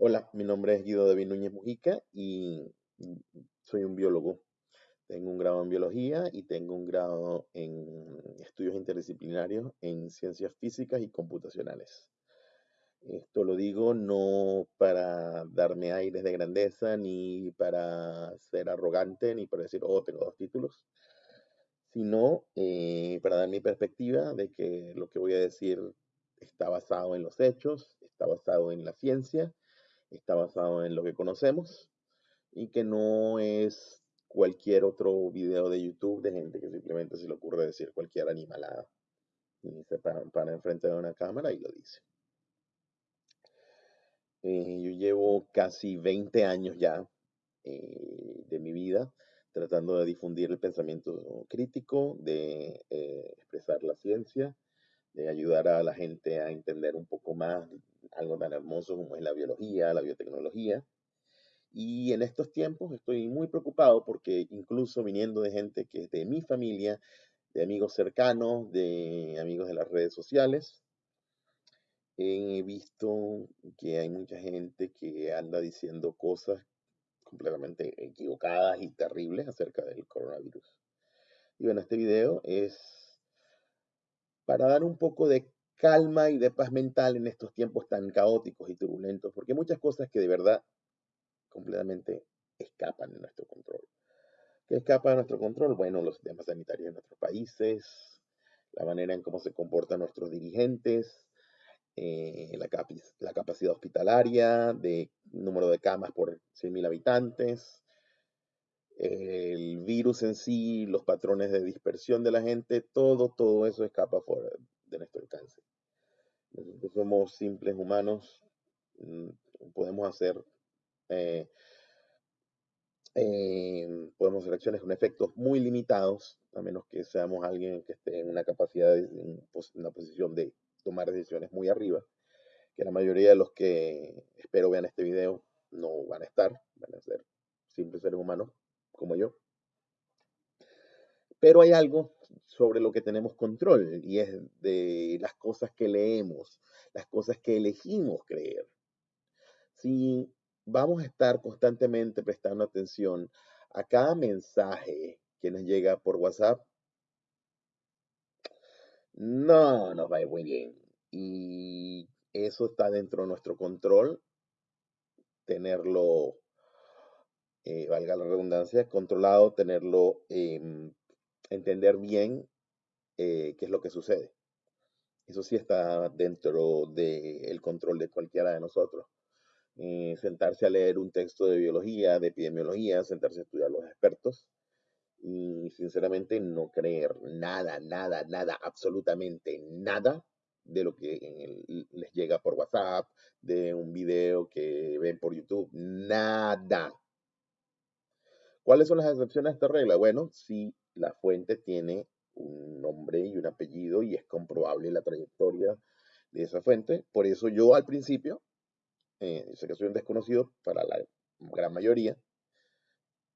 Hola, mi nombre es Guido David Núñez Mujica y soy un biólogo. Tengo un grado en biología y tengo un grado en estudios interdisciplinarios en ciencias físicas y computacionales. Esto lo digo no para darme aires de grandeza, ni para ser arrogante, ni para decir, oh, tengo dos títulos, sino eh, para dar mi perspectiva de que lo que voy a decir está basado en los hechos, está basado en la ciencia está basado en lo que conocemos y que no es cualquier otro video de YouTube de gente que simplemente se le ocurre decir cualquier animalada. Y se para, enfrente de una cámara y lo dice. Eh, yo llevo casi 20 años ya eh, de mi vida tratando de difundir el pensamiento crítico, de eh, expresar la ciencia, de ayudar a la gente a entender un poco más algo tan hermoso como es la biología, la biotecnología. Y en estos tiempos estoy muy preocupado porque incluso viniendo de gente que es de mi familia, de amigos cercanos, de amigos de las redes sociales, he visto que hay mucha gente que anda diciendo cosas completamente equivocadas y terribles acerca del coronavirus. Y bueno, este video es para dar un poco de calma y de paz mental en estos tiempos tan caóticos y turbulentos, porque muchas cosas que de verdad completamente escapan de nuestro control. ¿Qué escapa de nuestro control? Bueno, los sistemas sanitarios de nuestros países, la manera en cómo se comportan nuestros dirigentes, eh, la, la, capacidad hospitalaria, de número de camas por 100.000 habitantes, el virus en sí, los patrones de dispersión de la gente, todo, todo eso escapa fuera de nuestro alcance. Nosotros somos simples humanos, mm, podemos hacer, eh, eh, podemos hacer acciones con efectos muy limitados, a menos que seamos alguien que esté en una capacidad, en una posición de tomar decisiones muy arriba, que la mayoría de los que espero vean este video no van a estar, van a ser simples seres humanos como yo. Pero hay algo sobre lo que tenemos control y es de las cosas que leemos, las cosas que elegimos creer. Si vamos a estar constantemente prestando atención a cada mensaje que nos llega por WhatsApp, no nos va a ir muy bien. Y eso está dentro de nuestro control, tenerlo, eh, valga la redundancia, controlado, tenerlo em, entender bien eh, qué es lo que sucede. Eso sí está dentro del control de cualquiera de nosotros. Eh, sentarse a leer un texto de biología, de epidemiología, sentarse a estudiar los expertos y sinceramente no creer nada, nada, nada, absolutamente nada de lo que les llega por WhatsApp, de un video que ven por YouTube, nada. ¿Cuáles son las excepciones a esta regla? Bueno, si la fuente tiene un nombre y un apellido y es comprobable la trayectoria de esa fuente. Por eso yo al principio, eh, sé que soy un desconocido para la gran mayoría,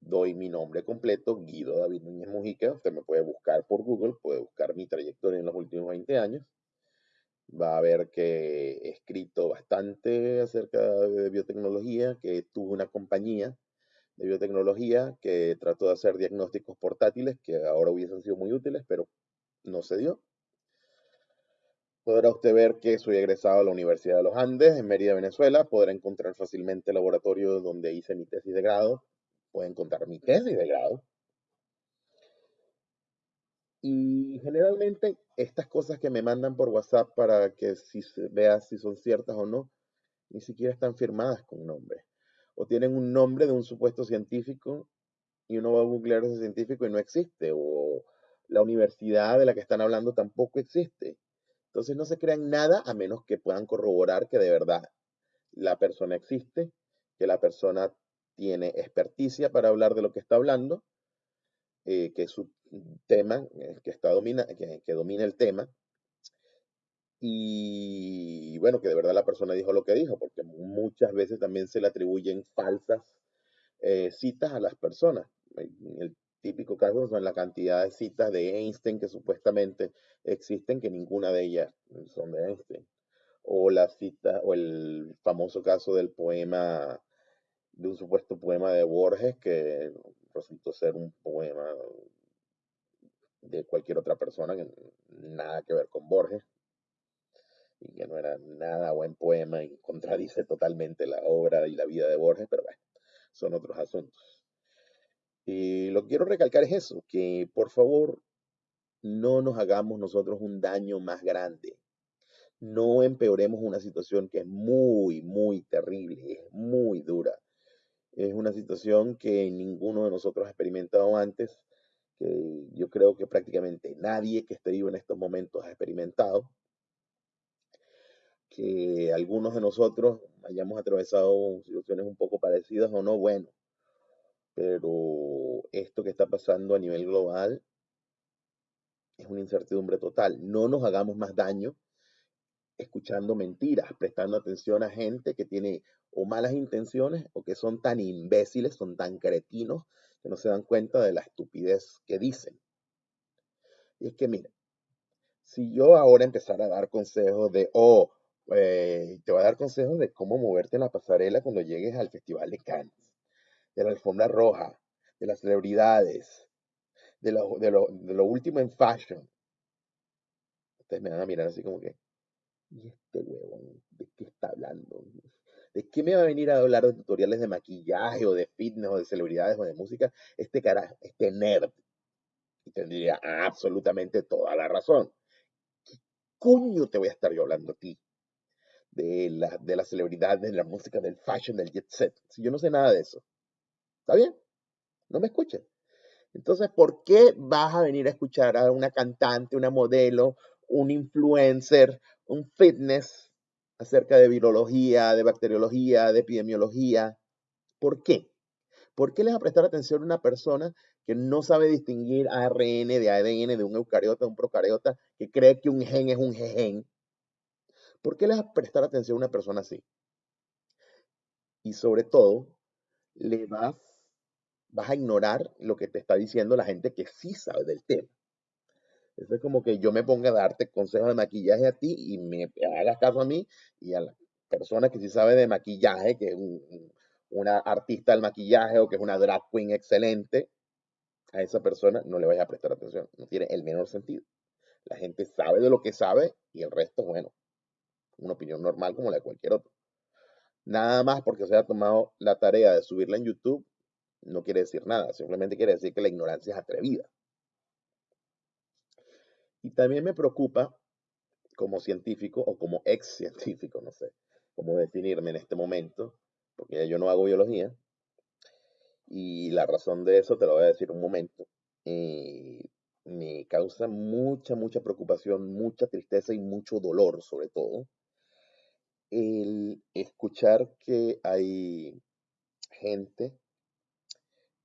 doy mi nombre completo, Guido David Núñez Mujica. Usted me puede buscar por Google, puede buscar mi trayectoria en los últimos 20 años. Va a ver que he escrito bastante acerca de biotecnología, que tuve una compañía de biotecnología que trató de hacer diagnósticos portátiles que ahora hubiesen sido muy útiles, pero no se dio. Podrá usted ver que soy egresado a la Universidad de los Andes en Mérida, Venezuela. Podrá encontrar fácilmente el laboratorio donde hice mi tesis de grado. Puede encontrar mi tesis de grado. Y generalmente estas cosas que me mandan por WhatsApp para que si vea si son ciertas o no, ni siquiera están firmadas con nombre o tienen un nombre de un supuesto científico y uno va a googlear ese científico y no existe, o la universidad de la que están hablando tampoco existe. Entonces no se crean nada a menos que puedan corroborar que de verdad la persona existe, que la persona tiene experticia para hablar de lo que está hablando, eh, que su tema, que, está domina, que domina el tema, y bueno, que de verdad la persona dijo lo que dijo, porque muchas veces también se le atribuyen falsas eh, citas a las personas. El típico caso son la cantidad de citas de Einstein que supuestamente existen, que ninguna de ellas son de Einstein. o la cita, o el famoso caso del poema, de un supuesto poema de Borges que resultó ser un poema de cualquier otra persona que nada que ver con Borges y que no era nada buen poema y contradice totalmente la obra y la vida de Borges, pero bueno, son otros asuntos. Y lo que quiero recalcar es eso, que por favor no nos hagamos nosotros un daño más grande. No empeoremos una situación que es muy, muy terrible, es muy dura. Es una situación que ninguno de nosotros ha experimentado antes, que yo creo que prácticamente nadie que esté vivo en estos momentos ha experimentado. Que algunos de nosotros hayamos atravesado situaciones un poco parecidas o no, bueno, pero esto que está pasando a nivel global es una incertidumbre total. No nos hagamos más daño escuchando mentiras, prestando atención a gente que tiene o malas intenciones o que son tan imbéciles, son tan cretinos que no se dan cuenta de la estupidez que dicen. Y es que, mira, si yo ahora empezara a dar consejos de, oh, eh, te voy a dar consejos de cómo moverte en la pasarela cuando llegues al Festival de Cannes, de la alfombra roja, de las celebridades, de lo, de lo, último en fashion. Ustedes me van a mirar así como que, ¿y este huevón de qué está hablando? ¿De qué me va a venir a hablar de tutoriales de maquillaje o de fitness o de celebridades o de música? Este carajo, este nerd. Y tendría absolutamente toda la razón. ¿Qué coño te voy a estar yo hablando a ti? De la, de la celebridad, de la música, del fashion, del jet set. Si yo no sé nada de eso. ¿Está bien? No me escuchen. Entonces, ¿por qué vas a venir a escuchar a una cantante, una modelo, un influencer, un fitness acerca de virología, de bacteriología, de epidemiología? ¿Por qué? ¿Por qué les va a prestar atención a una persona que no sabe distinguir ARN de ADN, de un eucariota, de un procariota, que cree que un gen es un gen? ¿Por qué les va a prestar atención a una persona así? Y sobre todo, le vas vas a ignorar lo que te está diciendo la gente que sí sabe del tema. Eso es como que yo me ponga a darte consejos de maquillaje a ti y me hagas caso a mí y a la persona que sí sabe de maquillaje, que es una artista del maquillaje o que es una drag queen excelente, a esa persona no le vayas a prestar atención. No tiene el menor sentido. La gente sabe de lo que sabe y el resto, bueno, una opinión normal como la de cualquier otro. Nada más porque se haya tomado la tarea de subirla en YouTube no quiere decir nada, simplemente quiere decir que la ignorancia es atrevida. Y también me preocupa como científico o como ex científico, no sé cómo definirme en este momento, porque yo no hago biología. Y la razón de eso te lo voy a decir un momento. Eh, me causa mucha, mucha preocupación, mucha tristeza y mucho dolor, sobre todo, el escuchar que hay gente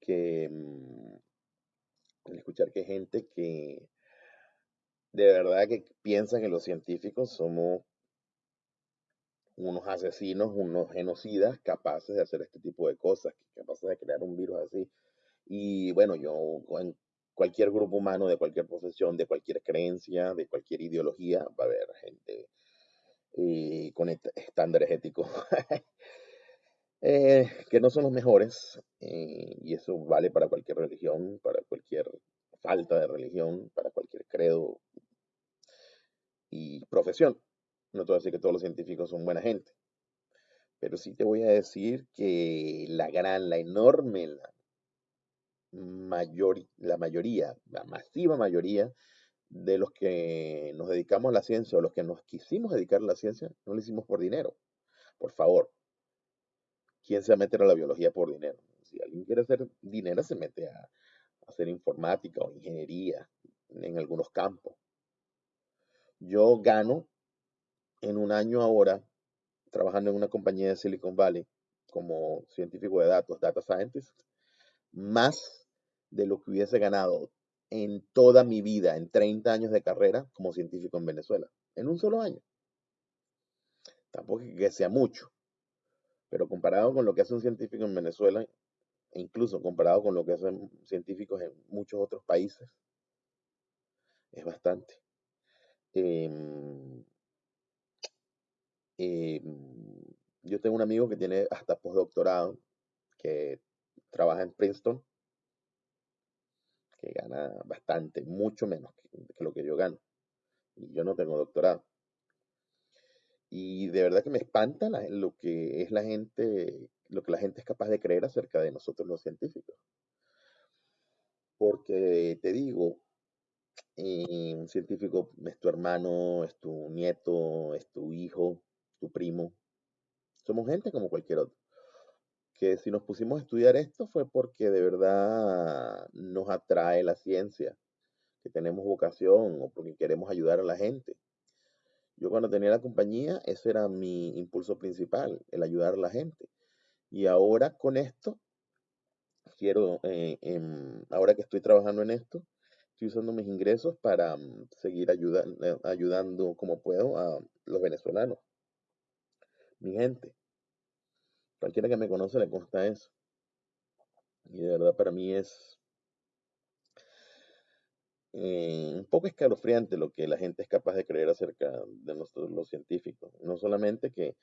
que mm, escuchar que gente que de verdad que piensa que los científicos somos unos asesinos, unos genocidas capaces de hacer este tipo de cosas, capaces de crear un virus así. Y bueno, yo en cualquier grupo humano, de cualquier profesión, de cualquier creencia, de cualquier ideología, va a haber gente eh, con estándares éticos Eh, que no son los mejores, eh, y eso vale para cualquier religión, para cualquier falta de religión, para cualquier credo y profesión. No te voy a decir que todos los científicos son buena gente, pero sí te voy a decir que la gran, la enorme, la, mayor, la mayoría, la masiva mayoría de los que nos dedicamos a la ciencia o los que nos quisimos dedicar a la ciencia, no lo hicimos por dinero. Por favor, ¿quién se va a meter a la biología por dinero? Si alguien quiere hacer dinero, se mete a, hacer informática o ingeniería en algunos campos. Yo gano en un año ahora, trabajando en una compañía de Silicon Valley como científico de datos, data scientist, más de lo que hubiese ganado en toda mi vida, en 30 años de carrera como científico en Venezuela, en un solo año. Tampoco que sea mucho, pero comparado con lo que hace un científico en Venezuela, e incluso comparado con lo que hacen científicos en muchos otros países, es bastante. Em, Eh, yo tengo un amigo que tiene hasta postdoctorado, que trabaja en Princeton, que gana bastante, mucho menos que, lo que yo gano. Y yo no tengo doctorado. Y de verdad que me espanta lo que es la gente, lo que la gente es capaz de creer acerca de nosotros los científicos. Porque te digo, eh, un científico es tu hermano, es tu nieto, es tu hijo, tu primo. Somos gente como cualquier otro. Que si nos pusimos a estudiar esto fue porque de verdad nos atrae la ciencia, que tenemos vocación o porque queremos ayudar a la gente. Yo cuando tenía la compañía, ese era mi impulso principal, el ayudar a la gente. Y ahora con esto, quiero, eh, em, ahora que estoy trabajando en esto, estoy usando mis ingresos para mm, seguir eh, ayudando como puedo a los venezolanos, mi gente. Cualquiera que me conoce le consta eso. Y de verdad para mí es eh, un poco escalofriante lo que la gente es capaz de creer acerca de los científicos. No solamente que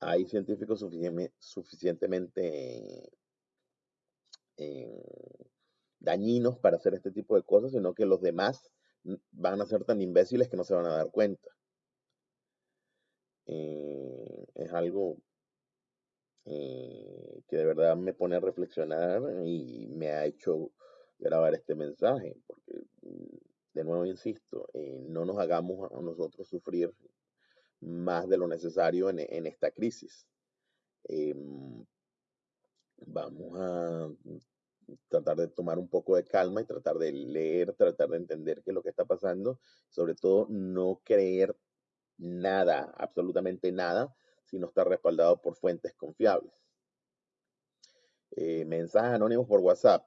hay científicos suficientemente eh, dañinos para hacer este tipo de cosas, sino que los demás van a ser tan imbéciles que no se van a dar cuenta. Eh, es algo eh, que de verdad me pone a reflexionar y me ha hecho grabar este mensaje, porque mm, de nuevo insisto, eh, no nos hagamos a nosotros sufrir más de lo necesario en, esta crisis. Em, vamos a tratar de tomar un poco de calma y tratar de leer, tratar de entender qué es lo que está pasando, sobre todo no creer nada, absolutamente nada, si no está respaldado por fuentes confiables. Eh, mensajes anónimos por WhatsApp.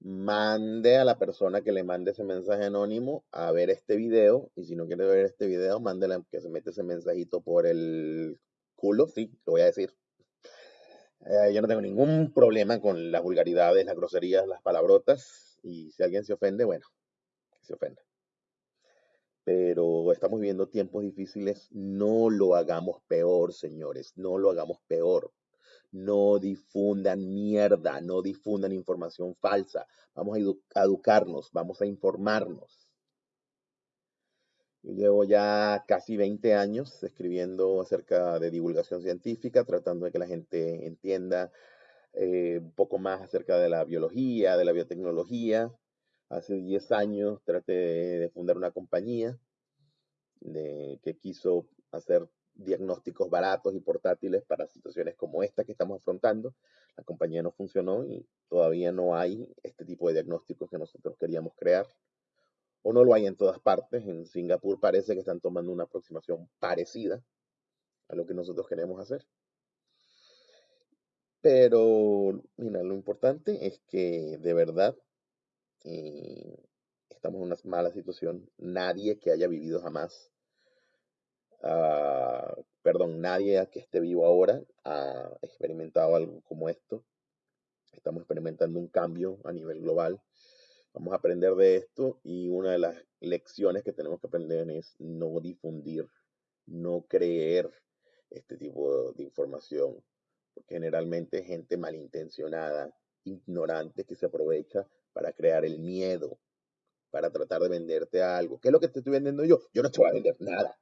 Mande a la persona que le mande ese mensaje anónimo a ver este video y si no quiere ver este video, mándele que se mete ese mensajito por el culo, sí, lo voy a decir. Eh, yo no tengo ningún problema con las vulgaridades, las groserías, las palabrotas. Y si alguien se ofende, bueno, que se ofenda. Pero estamos viviendo tiempos difíciles. No lo hagamos peor, señores. No lo hagamos peor. No difundan mierda, no difundan información falsa. Vamos a educarnos, vamos a informarnos. Yo llevo ya casi 20 años escribiendo acerca de divulgación científica, tratando de que la gente entienda eh, un poco más acerca de la biología, de la biotecnología. Hace 10 años traté de fundar una compañía que quiso hacer diagnósticos baratos y portátiles para situaciones como esta que estamos afrontando. La compañía no funcionó y todavía no hay este tipo de diagnósticos que nosotros queríamos crear o no lo hay en todas partes. En Singapur parece que están tomando una aproximación parecida a lo que nosotros queremos hacer. Pero, mira, lo importante es que de verdad eh, estamos en una mala situación. Nadie que haya vivido jamás, ah, perdón, nadie que esté vivo ahora ha experimentado algo como esto. Estamos experimentando un cambio a nivel global Vamos a aprender de esto y una de las lecciones que tenemos que aprender es no difundir, no creer este tipo de información, porque generalmente gente malintencionada, ignorante que se aprovecha para crear el miedo, para tratar de venderte algo. ¿Qué es lo que te estoy vendiendo yo? Yo no te voy a vender nada.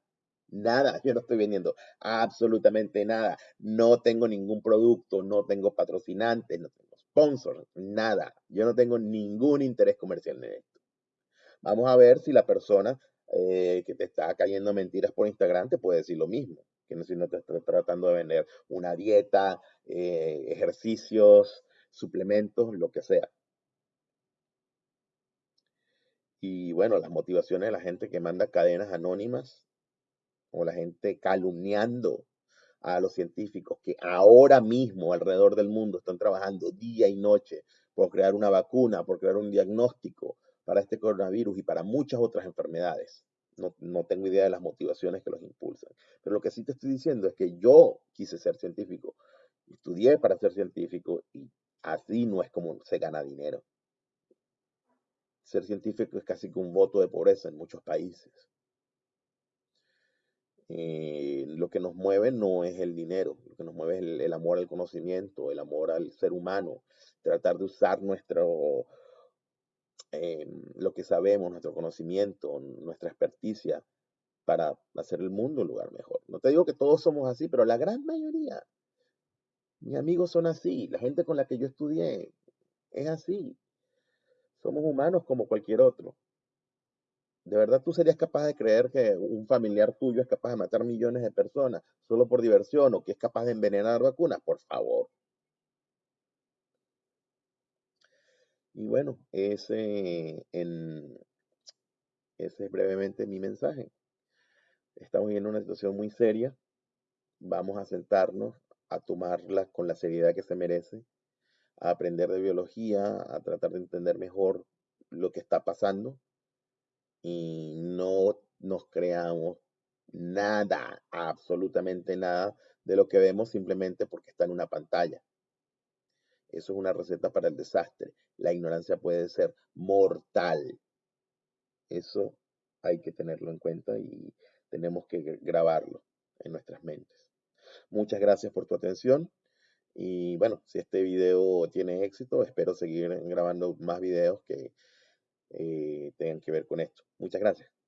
Nada, yo no estoy vendiendo absolutamente nada. No tengo ningún producto, no tengo patrocinantes, no tengo sponsor, nada. Yo no tengo ningún interés comercial en esto. Vamos a ver si la persona eh, que te está cayendo mentiras por Instagram te puede decir lo mismo. Que si no te está tratando de vender una dieta, eh, ejercicios, suplementos, lo que sea. Y bueno, las motivaciones de la gente que manda cadenas anónimas o la gente calumniando a los científicos que ahora mismo alrededor del mundo están trabajando día y noche por crear una vacuna, por crear un diagnóstico para este coronavirus y para muchas otras enfermedades. No, no, tengo idea de las motivaciones que los impulsan. Pero lo que sí te estoy diciendo es que yo quise ser científico, estudié para ser científico y así no es como se gana dinero. Ser científico es casi que un voto de pobreza en muchos países. eh, lo que nos mueve no es el dinero, lo que nos mueve es el, amor al conocimiento, el amor al ser humano, tratar de usar nuestro, eh, lo que sabemos, nuestro conocimiento, nuestra experticia para hacer el mundo un lugar mejor. No te digo que todos somos así, pero la gran mayoría, mis amigos son así, la gente con la que yo estudié es así. Somos humanos como cualquier otro. ¿De verdad tú serías capaz de creer que un familiar tuyo es capaz de matar millones de personas solo por diversión o que es capaz de envenenar vacunas? Por favor. Y bueno, ese, en, ese es brevemente mi mensaje. Estamos en una situación muy seria. Vamos a sentarnos a tomarla con la seriedad que se merece, a aprender de biología, a tratar de entender mejor lo que está pasando y no nos creamos nada, absolutamente nada de lo que vemos simplemente porque está en una pantalla. Eso es una receta para el desastre. La ignorancia puede ser mortal. Eso hay que tenerlo en cuenta y tenemos que grabarlo en nuestras mentes. Muchas gracias por tu atención. Y bueno, si este video tiene éxito, espero seguir grabando más videos que eh, tengan que ver con esto. Muchas gracias.